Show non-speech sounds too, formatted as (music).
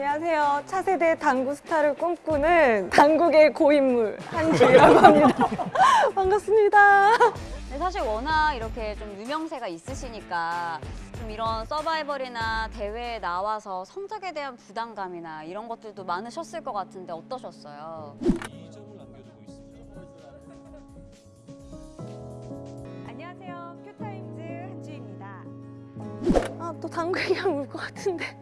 안녕하세요. 차세대 당구 스타를 꿈꾸는 당국의 고인물 한지라고 합니다. (laughs) 반갑습니다. 네, 사실 워낙 이렇게 좀 유명세가 있으시니까 좀 이런 서바이벌이나 대회에 나와서 성적에 대한 부담감이나 이런 것들도 많으셨을 것 같은데 어떠셨어요? 안녕하세요. 큐타임즈 한주입니다. 아, 또 당구 얘기하면 울것 같은데.